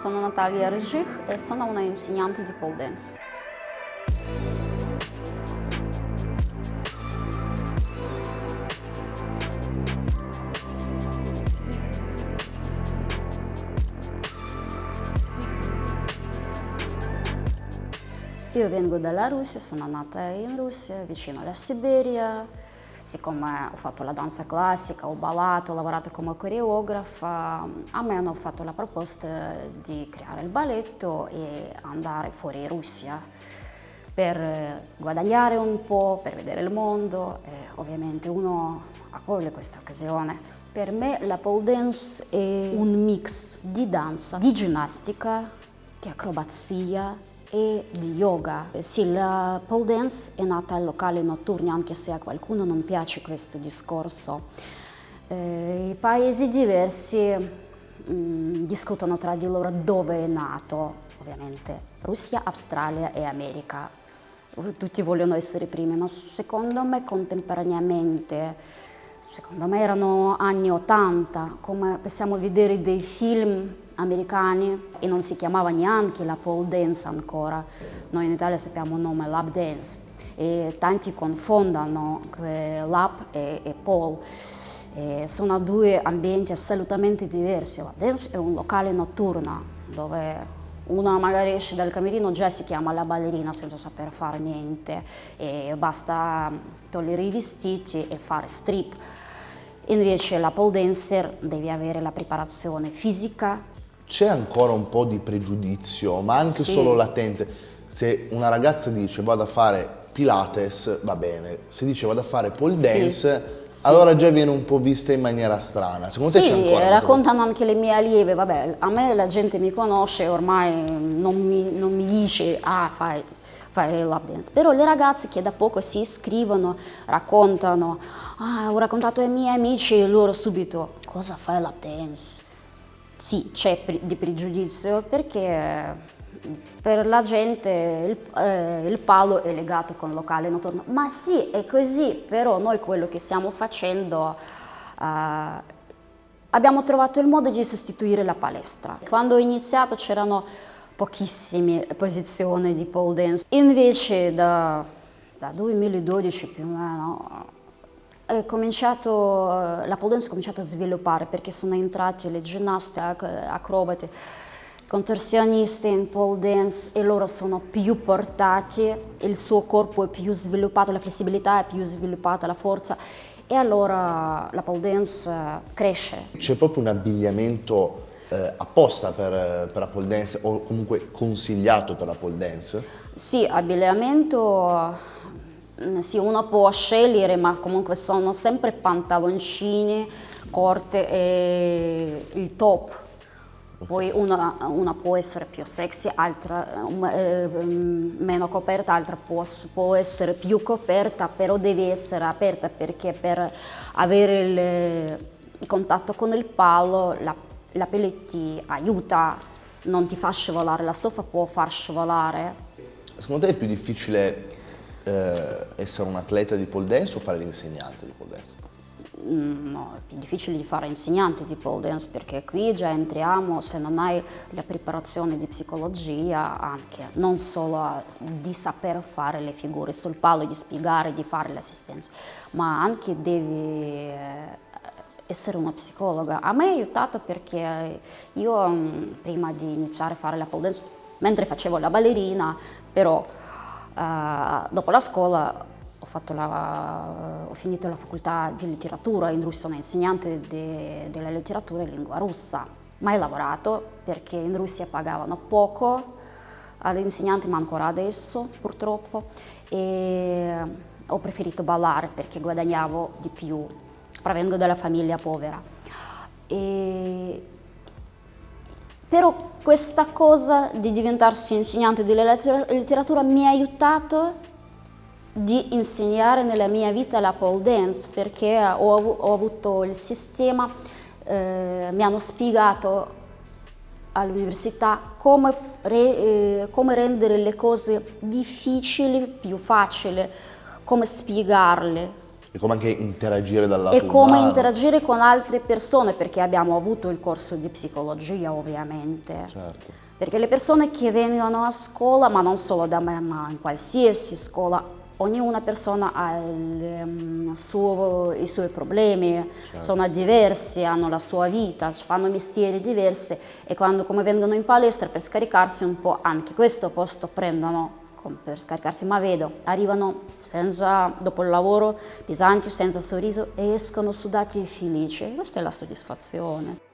sono Natalia Rejich e sono una insegnante di pole dance. Io vengo dalla Russia, sono nata in Russia, vicino alla Siberia. Siccome ho fatto la danza classica, ho ballato, ho lavorato come coreografa, a me hanno fatto la proposta di creare il balletto e andare fuori Russia per guadagnare un po', per vedere il mondo e ovviamente uno accoglie questa occasione. Per me la pole dance è un mix. di danza, di ginnastica, di acrobazia e di yoga. Sì, la pole dance è nata al locale notturni, anche se a qualcuno non piace questo discorso. Eh, I paesi diversi mh, mm, discutono tra di loro dove è nato, ovviamente Russia, Australia e America. Tutti vogliono essere primi, ma secondo me contemporaneamente, secondo me erano anni 80, come possiamo vedere dei film americani e non si chiamava neanche la pole dance ancora. Noi in Italia sappiamo il nome lap dance e tanti confondono lap e, e pole. E sono due ambienti assolutamente diversi. La dance è un locale notturno dove uno magari esce dal camerino già si chiama la ballerina senza saper fare niente e basta togliere i vestiti e fare strip. Invece la pole dancer deve avere la preparazione fisica, c'è ancora un po' di pregiudizio, ma anche sì. solo latente. Se una ragazza dice vado a fare Pilates, va bene. Se dice vado a fare pole dance, sì, allora già viene un po' vista in maniera strana. Secondo sì, te c'è ancora? Sì, raccontano anche le mie allieve, vabbè, a me la gente mi conosce, ormai non mi, non mi dice ah fai, fai lap dance. Però le ragazze che da poco si iscrivono, raccontano, ah, ho raccontato ai miei amici e loro subito, cosa fai lap dance? Sì, c'è di pregiudizio perché per la gente il, eh, il, palo è legato con il locale notturno. Ma sì, è così, però noi quello che stiamo facendo, eh, abbiamo trovato il modo di sostituire la palestra. Quando ho iniziato c'erano pochissime posizioni di pole dance, invece da, da 2012 più o meno cominciato, la pole dance ha cominciato a sviluppare perché sono entrati le ginnaste, acrobate, contorsioniste in pole dance e loro sono più portati, il suo corpo è più sviluppato, la flessibilità è più sviluppata, la forza e allora la pole dance cresce. C'è proprio un abbigliamento eh, apposta per, per, la pole dance o comunque consigliato per la pole dance? Sì, abbigliamento sì, uno può scegliere, ma comunque sono sempre pantaloncini corti e il top. Poi una, una può essere più sexy, altra eh, meno coperta, altra può, può, essere più coperta, però deve essere aperta perché per avere il, il contatto con il palo la, la pelle ti aiuta, non ti fa scivolare, la stoffa può far scivolare. Secondo te è più difficile eh, essere un atleta di pole dance o fare l'insegnante di pole dance? Mm, no, è più difficile di fare insegnante di pole dance perché qui già entriamo, se non hai la preparazione di psicologia, anche non solo di saper fare le figure sul palo, di spiegare, di fare l'assistenza, ma anche devi eh, essere una psicologa. A me ha aiutato perché io mm, prima di iniziare a fare la pole dance, mentre facevo la ballerina, però dopo la scuola ho, la, ho, finito la facoltà di letteratura in Russia, sono insegnante de, della letteratura in lingua russa. Mai lavorato perché in Russia pagavano poco all'insegnante, ma ancora adesso purtroppo. E ho preferito ballare perché guadagnavo di più, provengo dalla famiglia povera. E però questa cosa di diventarsi insegnante di letteratura mi ha aiutato di insegnare nella mia vita la pole dance perché ho, ho avuto il sistema, eh, mi hanno spiegato all'università come, eh, come rendere le cose difficili più facili, come spiegarle E come anche interagire dal lato E come umano. interagire con altre persone, perché abbiamo avuto il corso di psicologia ovviamente. Certo. Perché le persone che vengono a scuola, ma non solo da me, ma in qualsiasi scuola, ognuna persona ha il, um, suo, i suoi problemi, sono diversi, hanno la sua vita, fanno mestieri diversi e quando come vengono in palestra per scaricarsi un po' anche questo posto prendono per scaricarsi, ma vedo, arrivano senza, dopo il lavoro pesanti, senza sorriso e escono sudati e felici. Questa è la soddisfazione.